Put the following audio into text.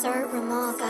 Sir Ramal.